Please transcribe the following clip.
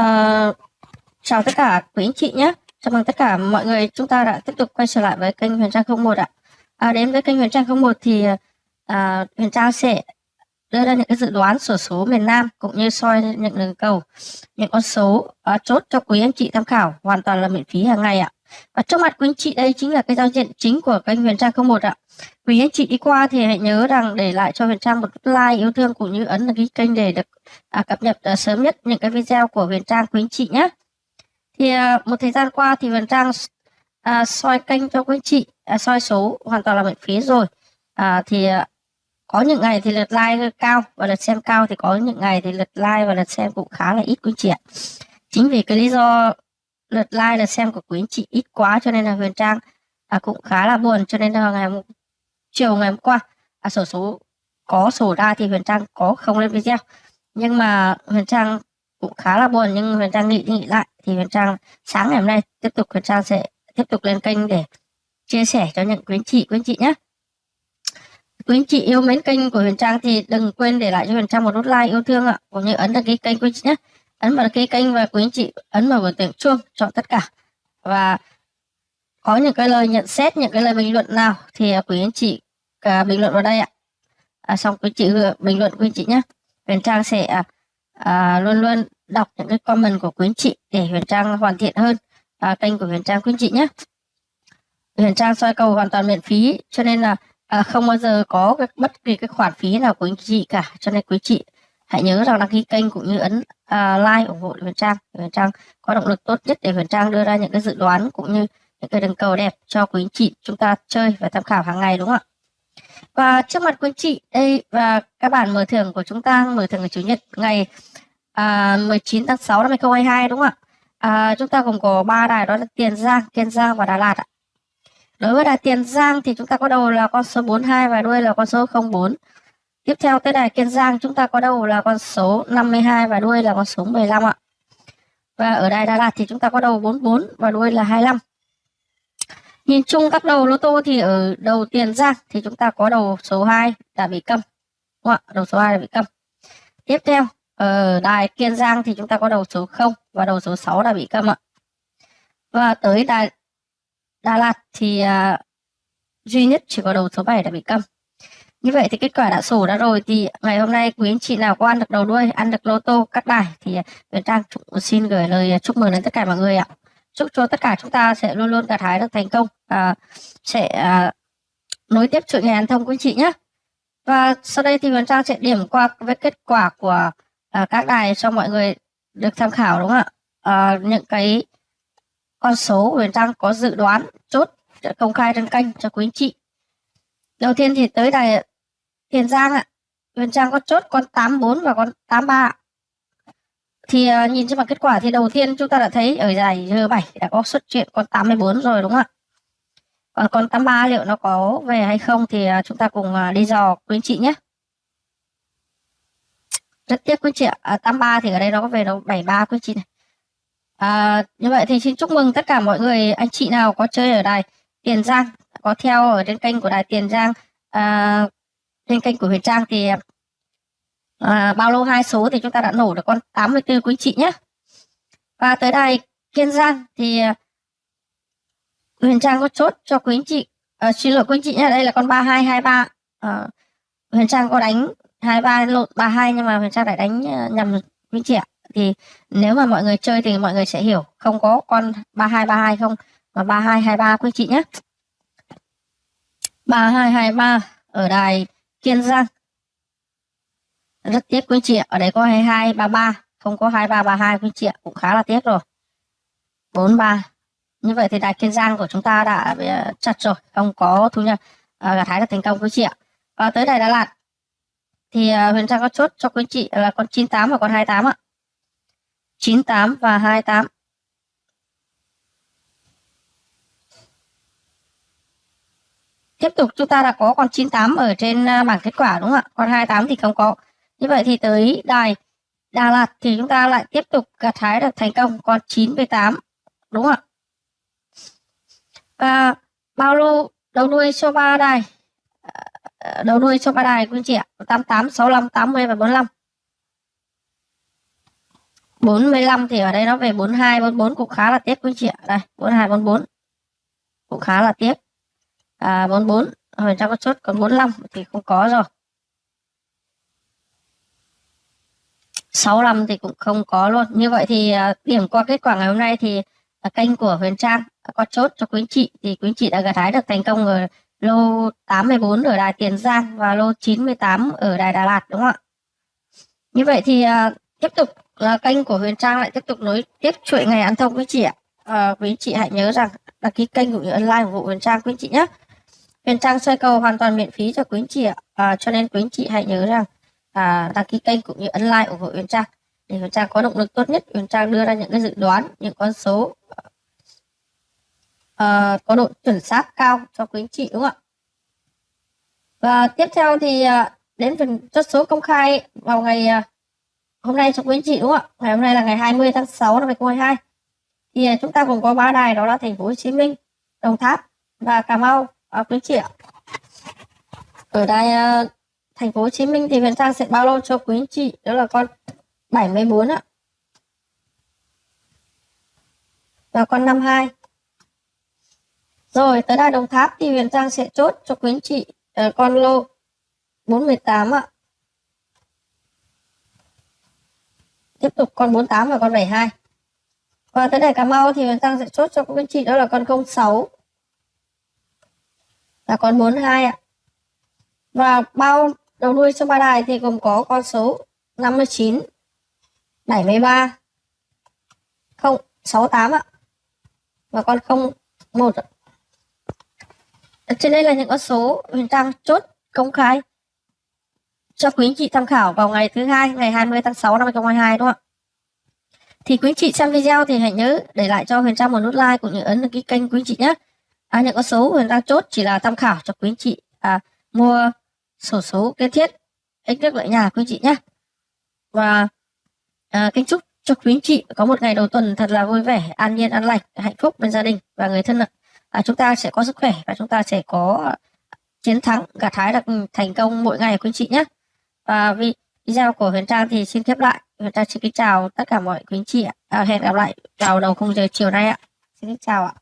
Uh, chào tất cả quý anh chị nhé. Chào mừng tất cả mọi người chúng ta đã tiếp tục quay trở lại với kênh Huyền Trang 01 ạ. À, đến với kênh Huyền Trang 01 thì à, Huyền Trang sẽ đưa ra những cái dự đoán sổ số miền Nam cũng như soi những đường cầu, những con số à, chốt cho quý anh chị tham khảo hoàn toàn là miễn phí hàng ngày ạ. Và trước mặt quý anh chị đây chính là cái giao diện chính của kênh Huyền Trang 01 ạ. Quý anh chị đi qua thì hãy nhớ rằng để lại cho Huyền Trang một like yêu thương cũng như ấn đăng ký kênh để được à, cập nhật à, sớm nhất những cái video của Huyền Trang quý anh chị nhé. Thì à, một thời gian qua thì Huyền Trang à, soi kênh cho quý anh chị, à, soi số hoàn toàn là miễn phí rồi. À, thì à, có những ngày thì lượt like cao và lượt xem cao thì có những ngày thì lượt like và lượt xem cũng khá là ít quý anh chị ạ. Chính vì cái lý do lượt like lượt xem của quý anh chị ít quá cho nên là Huyền Trang à, cũng khá là buồn. Cho nên là ngày chiều ngày hôm qua à, sổ số có sổ ra thì Huyền Trang có không lên video. Nhưng mà Huyền Trang cũng khá là buồn nhưng Huyền Trang nghĩ nghĩ lại thì Huyền Trang sáng ngày hôm nay tiếp tục Huyền Trang sẽ tiếp tục lên kênh để chia sẻ cho những quý anh chị quý anh chị nhé quý anh chị yêu mến kênh của Huyền Trang thì đừng quên để lại cho Huyền Trang một nút like yêu thương ạ. Cũng như ấn đăng ký kênh quý anh chị nhé ấn vào đăng ký kênh và quý anh chị ấn vào biểu tượng chuông chọn tất cả. Và có những cái lời nhận xét những cái lời bình luận nào thì à, quý anh chị à, bình luận vào đây ạ. À, xong quý chị bình luận quý anh chị nhé Huyền Trang sẽ à, à, luôn luôn đọc những cái comment của quý anh chị để Huyền Trang hoàn thiện hơn à, kênh của Huyền Trang quý anh chị nhé Huyền Trang soi cầu hoàn toàn miễn phí cho nên là à, không bao giờ có cái, bất kỳ cái khoản phí nào của anh chị cả. Cho nên quý chị hãy nhớ rằng đăng ký kênh cũng như ấn uh, like ủng hộ Huyền Trang Huyền Trang có động lực tốt nhất để Huyền Trang đưa ra những cái dự đoán cũng như những cái đường cầu đẹp cho quý anh chị chúng ta chơi và tham khảo hàng ngày đúng không ạ và trước mặt quý anh chị đây và các bạn mở thưởng của chúng ta mở thưởng ngày chủ nhật ngày à, 19 tháng 6 năm 2022 đúng không ạ à, chúng ta gồm có ba đài đó là Tiền Giang, Kiên Giang và Đà Lạt ạ. Đối với đài Tiền Giang thì chúng ta có đầu là con số 42 và đuôi là con số 04. Tiếp theo tới đài Kiên Giang chúng ta có đầu là con số 52 và đuôi là con số 15 ạ. Và ở đài Đà Lạt thì chúng ta có đầu 44 và đuôi là 25. Nhìn chung các đầu lô tô thì ở đầu tiền giang thì chúng ta có đầu số 2 đã bị câm. Đúng không? Đầu số 2 đã bị câm. Tiếp theo, ở đài Kiên Giang thì chúng ta có đầu số 0 và đầu số 6 đã bị câm ạ. Và tới đài Đà Lạt thì uh, duy nhất chỉ có đầu số 7 đã bị câm. Như vậy thì kết quả đã sổ đã rồi. Thì ngày hôm nay quý anh chị nào có ăn được đầu đuôi, ăn được lô tô các đài thì à, Huyền Trang xin gửi lời à, chúc mừng đến tất cả mọi người ạ. Chúc cho tất cả chúng ta sẽ luôn luôn gặt hái được thành công và sẽ à, nối tiếp chuỗi ngày ăn thông quý anh chị nhé và sau đây thì Huyền Trang sẽ điểm qua với kết quả của à, các đài cho mọi người được tham khảo đúng không ạ? À, những cái con số Huyền Trang có dự đoán chốt công khai trên kênh cho quý anh chị đầu tiên thì tới đài Tiền Giang ạ Huyền Trang có chốt con 84 và con 83 thì uh, nhìn trên bảng kết quả thì đầu tiên chúng ta đã thấy ở giải G7 đã có xuất hiện con 84 rồi đúng không ạ? Còn con 83 liệu nó có về hay không thì uh, chúng ta cùng uh, đi dò quý anh chị nhé. Rất tiếc quý anh chị ạ. À, 83 thì ở đây nó có về đâu 73 quý anh chị này. À, như vậy thì xin chúc mừng tất cả mọi người anh chị nào có chơi ở đài Tiền Giang có theo ở trên kênh của đài Tiền Giang. À, trên kênh của Huyền Trang thì à, bao lâu hai số thì chúng ta đã nổ được con 84 quý chị nhé. Và tới đài Kiên Giang thì Huyền Trang có chốt cho quý anh chị à, xin lỗi quý anh chị nhé đây là con 3223 à, Huyền Trang có đánh 23 lộn 32 nhưng mà Huyền Trang lại đánh à, nhầm quý anh chị ạ. Thì nếu mà mọi người chơi thì mọi người sẽ hiểu không có con 3232 không mà 3223 quý anh chị nhé. 3223 ở đài Kiên Giang. Rất tiếc quý chị ạ ở đây có 2233, không có 2332 quý chị ạ cũng khá là tiếc rồi. 43 như vậy thì đài kiên giang của chúng ta đã bị chặt rồi không có thu nhập à, gặt hái được thành công quý chị ạ. Và tới đài đà lạt thì uh, huyền trang có chốt cho quý chị là con 98 và con 28 ạ. 98 và 28 Tiếp tục chúng ta đã có con 98 ở trên à, bảng kết quả đúng không ạ? Con 28 thì không có. Như vậy thì tới đài Đà Lạt thì chúng ta lại tiếp tục gặt hái được thành công con 98 đúng không ạ? Và bao lô đầu đuôi số ba đài à, à, đầu đuôi số ba đài quý chị ạ 88 65 80 và 45 45 thì ở đây nó về 42 44 cũng khá là tiếc quý anh chị ạ đây 42 44 cũng khá là tiếc à 44 Huyền Trang có chốt còn 45 thì không có rồi. 65 thì cũng không có luôn. Như vậy thì à, điểm qua kết quả ngày hôm nay thì à, kênh của Huyền Trang có chốt cho quý anh chị. Thì quý anh chị đã gặt hái được thành công ở lô 84 ở đài Tiền Giang và lô 98 ở đài Đà Lạt đúng không ạ? Như vậy thì à, tiếp tục là kênh của Huyền Trang lại tiếp tục nối tiếp chuỗi ngày ăn thông với chị ạ. À, quý chị hãy nhớ rằng đăng ký kênh cũng như ấn like ủng hộ Huyền Trang quý chị nhé. Huyền Trang xoay cầu hoàn toàn miễn phí cho quý chị ạ. À, cho nên quý chị hãy nhớ rằng à, đăng ký kênh cũng như ấn like ủng hộ Huyền Trang để Huyền Trang có động lực tốt nhất. Huyền Trang đưa ra những cái dự đoán những con số à, có độ chuẩn xác cao cho quý anh chị đúng không ạ? Và tiếp theo thì à, đến phần chốt số công khai vào ngày à, hôm nay cho quý anh chị đúng không ạ? Ngày hôm nay là ngày 20 tháng 6 năm 2022 thì à, chúng ta cũng có ba đài đó là thành phố Hồ Chí Minh Đồng Tháp và Cà Mau à, quý chị ạ. Ở đây uh, à, thành phố Hồ Chí Minh thì Huyền Trang sẽ bao lô cho quý anh chị? Đó là con 74 ạ. Và con 52 rồi tới đây Đồng Tháp thì Huyền Trang sẽ chốt cho quý anh chị uh, con lô 48 ạ. Tiếp tục con 48 và con 72 và tới đây Cà Mau thì Huyền Trang sẽ chốt cho quý anh chị đó là con 06 và con 42 ạ và bao đầu đuôi cho ba đài thì gồm có con số 59 73 0, 68 ạ và con 01 ạ trên đây là những con số Huyền Trang chốt công khai cho quý anh chị tham khảo vào ngày thứ hai ngày 20 tháng 6 năm 2022 đúng không ạ? Thì quý anh chị xem video thì hãy nhớ để lại cho Huyền Trang một nút like cũng như ấn đăng ký kênh quý anh chị nhé. À, những con số Huyền Trang chốt chỉ là tham khảo cho quý anh chị. À, mua sổ số kiến thiết ích nước lợi nhà quý anh chị nhé. Và à, kính chúc cho quý anh chị có một ngày đầu tuần thật là vui vẻ, an nhiên, an lành, hạnh phúc bên gia đình và người thân ạ. À, chúng ta sẽ có sức khỏe và chúng ta sẽ có chiến thắng gặt hái được thành công mỗi ngày quý anh chị nhé. Và video của Huyền Trang thì xin khép lại. Huyền Trang xin kính chào tất cả mọi quý anh chị ạ. À, hẹn gặp lại vào đầu khung giờ chiều nay ạ. Xin kính chào ạ.